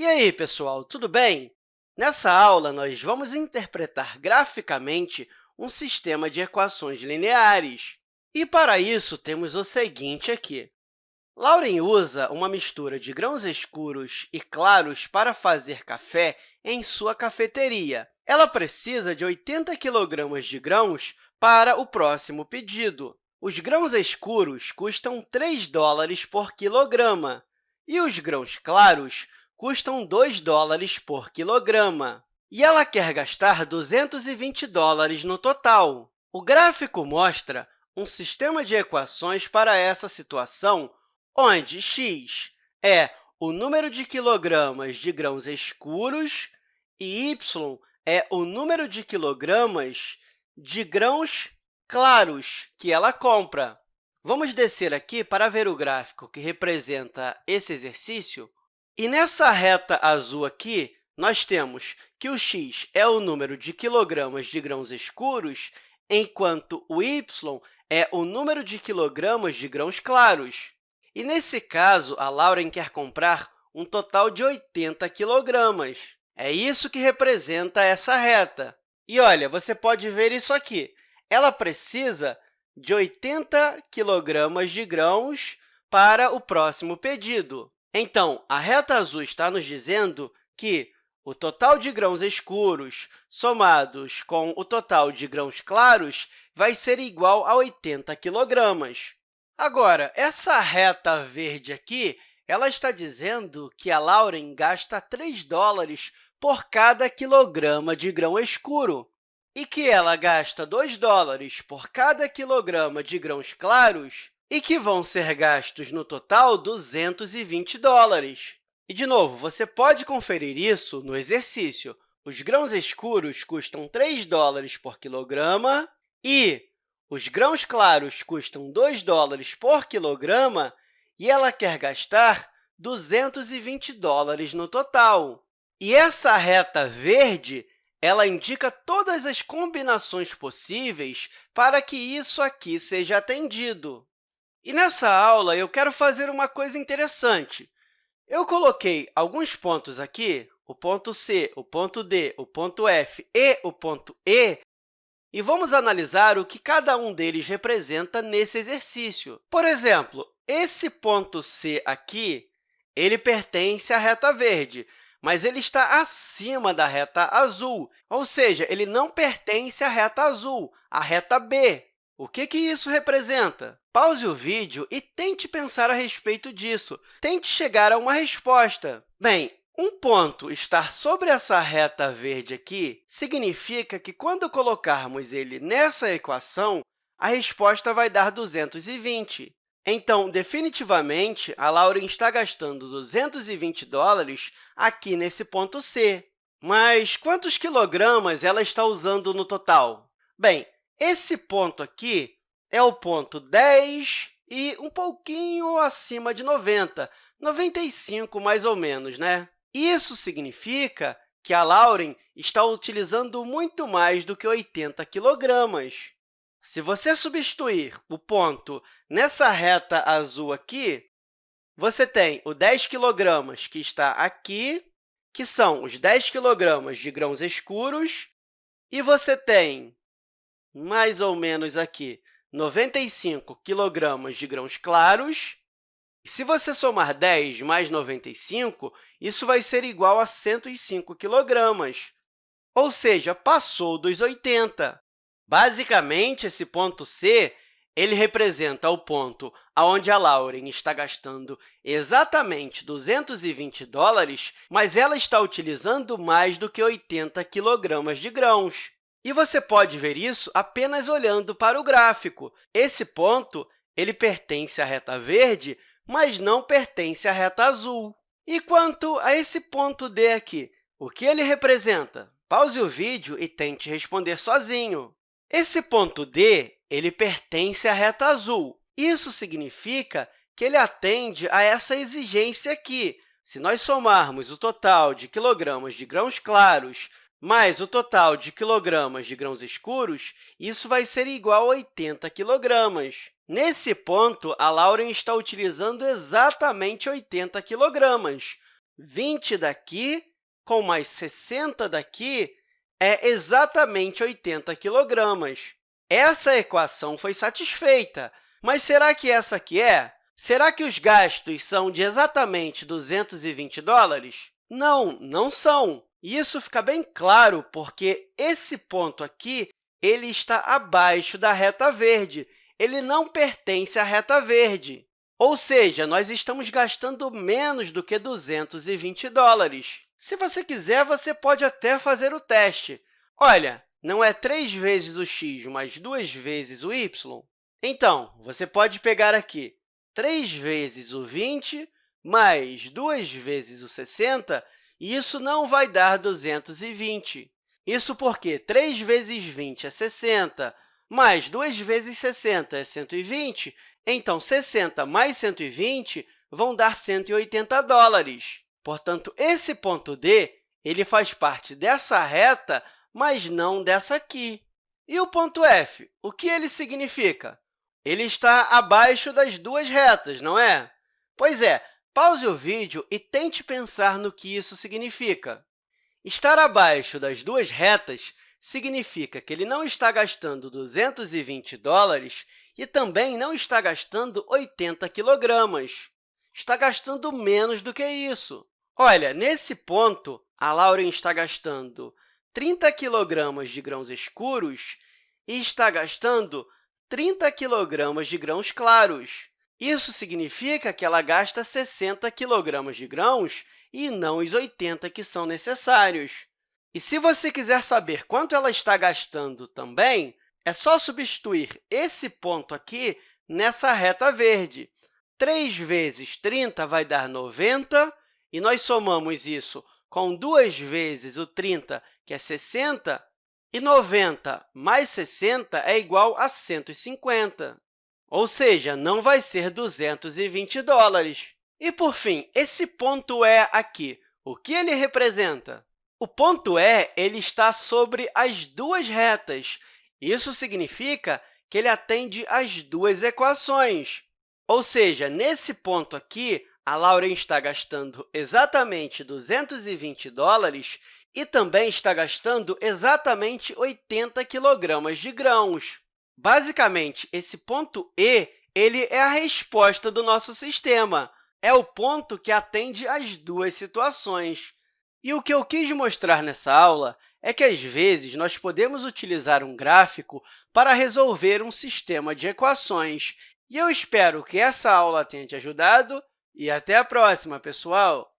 E aí, pessoal, tudo bem? Nessa aula, nós vamos interpretar graficamente um sistema de equações lineares. E, para isso, temos o seguinte aqui. Lauren usa uma mistura de grãos escuros e claros para fazer café em sua cafeteria. Ela precisa de 80 kg de grãos para o próximo pedido. Os grãos escuros custam 3 dólares por quilograma e os grãos claros custam 2 dólares por quilograma. E ela quer gastar 220 dólares no total. O gráfico mostra um sistema de equações para essa situação, onde x é o número de quilogramas de grãos escuros e y é o número de quilogramas de grãos claros que ela compra. Vamos descer aqui para ver o gráfico que representa esse exercício e nessa reta azul aqui, nós temos que o x é o número de quilogramas de grãos escuros, enquanto o y é o número de quilogramas de grãos claros. E, nesse caso, a Lauren quer comprar um total de 80 quilogramas. É isso que representa essa reta. E, olha, você pode ver isso aqui. Ela precisa de 80 quilogramas de grãos para o próximo pedido. Então, a reta azul está nos dizendo que o total de grãos escuros somados com o total de grãos claros vai ser igual a 80 kg. Agora, essa reta verde aqui ela está dizendo que a Lauren gasta 3 dólares por cada quilograma de grão escuro e que ela gasta 2 dólares por cada quilograma de grãos claros e que vão ser gastos no total 220 dólares. E, de novo, você pode conferir isso no exercício. Os grãos escuros custam 3 dólares por quilograma e os grãos claros custam 2 dólares por quilograma e ela quer gastar 220 dólares no total. E essa reta verde ela indica todas as combinações possíveis para que isso aqui seja atendido. E nessa aula, eu quero fazer uma coisa interessante. Eu coloquei alguns pontos aqui, o ponto C, o ponto D, o ponto F e o ponto E, e vamos analisar o que cada um deles representa nesse exercício. Por exemplo, esse ponto C aqui ele pertence à reta verde, mas ele está acima da reta azul, ou seja, ele não pertence à reta azul, à reta B. O que, que isso representa? Pause o vídeo e tente pensar a respeito disso. Tente chegar a uma resposta. Bem, um ponto estar sobre essa reta verde aqui significa que, quando colocarmos ele nessa equação, a resposta vai dar 220. Então, definitivamente, a Lauren está gastando 220 dólares aqui nesse ponto C. Mas quantos quilogramas ela está usando no total? Bem, esse ponto aqui é o ponto 10 e um pouquinho acima de 90, 95 mais ou menos, né? Isso significa que a Lauren está utilizando muito mais do que 80 quilogramas. Se você substituir o ponto nessa reta azul aqui, você tem o 10 kg que está aqui, que são os 10 kg de grãos escuros, e você tem mais ou menos aqui 95 kg de grãos claros. Se você somar 10 mais 95, isso vai ser igual a 105 kg, ou seja, passou dos 80. Basicamente, esse ponto C ele representa o ponto onde a Lauren está gastando exatamente 220 dólares, mas ela está utilizando mais do que 80 quilogramas de grãos. E você pode ver isso apenas olhando para o gráfico. Esse ponto ele pertence à reta verde, mas não pertence à reta azul. E quanto a esse ponto D aqui, o que ele representa? Pause o vídeo e tente responder sozinho. Esse ponto D ele pertence à reta azul. Isso significa que ele atende a essa exigência aqui. Se nós somarmos o total de quilogramas de grãos claros mais o total de quilogramas de grãos escuros, isso vai ser igual a 80 quilogramas. Nesse ponto, a Lauren está utilizando exatamente 80 quilogramas. 20 daqui com mais 60 daqui é exatamente 80 quilogramas. Essa equação foi satisfeita, mas será que essa aqui é? Será que os gastos são de exatamente 220 dólares? Não, não são. E isso fica bem claro porque esse ponto aqui ele está abaixo da reta verde. Ele não pertence à reta verde. Ou seja, nós estamos gastando menos do que 220 dólares. Se você quiser, você pode até fazer o teste. Olha, não é 3 vezes o x mais 2 vezes o y? Então, você pode pegar aqui 3 vezes o 20 mais 2 vezes o 60, e isso não vai dar 220. Isso porque 3 vezes 20 é 60, mais 2 vezes 60 é 120, então 60 mais 120 vão dar 180 dólares. Portanto, esse ponto D ele faz parte dessa reta, mas não dessa aqui. E o ponto F, o que ele significa? Ele está abaixo das duas retas, não é? Pois é, pause o vídeo e tente pensar no que isso significa. Estar abaixo das duas retas significa que ele não está gastando 220 dólares e também não está gastando 80 quilogramas. Está gastando menos do que isso. Olha, nesse ponto, a Lauren está gastando 30 quilogramas de grãos escuros e está gastando 30 quilogramas de grãos claros. Isso significa que ela gasta 60 quilogramas de grãos e não os 80 que são necessários. E se você quiser saber quanto ela está gastando também, é só substituir esse ponto aqui nessa reta verde. 3 vezes 30 vai dar 90, e nós somamos isso com 2 vezes o 30, que é 60, e 90 mais 60 é igual a 150. Ou seja, não vai ser 220 dólares. E, por fim, esse ponto E aqui, o que ele representa? O ponto E ele está sobre as duas retas. Isso significa que ele atende às duas equações. Ou seja, nesse ponto aqui, a Lauren está gastando exatamente 220 dólares e também está gastando exatamente 80 quilogramas de grãos. Basicamente, esse ponto E ele é a resposta do nosso sistema. É o ponto que atende às duas situações. E o que eu quis mostrar nessa aula é que, às vezes, nós podemos utilizar um gráfico para resolver um sistema de equações. E eu espero que essa aula tenha te ajudado e até a próxima, pessoal!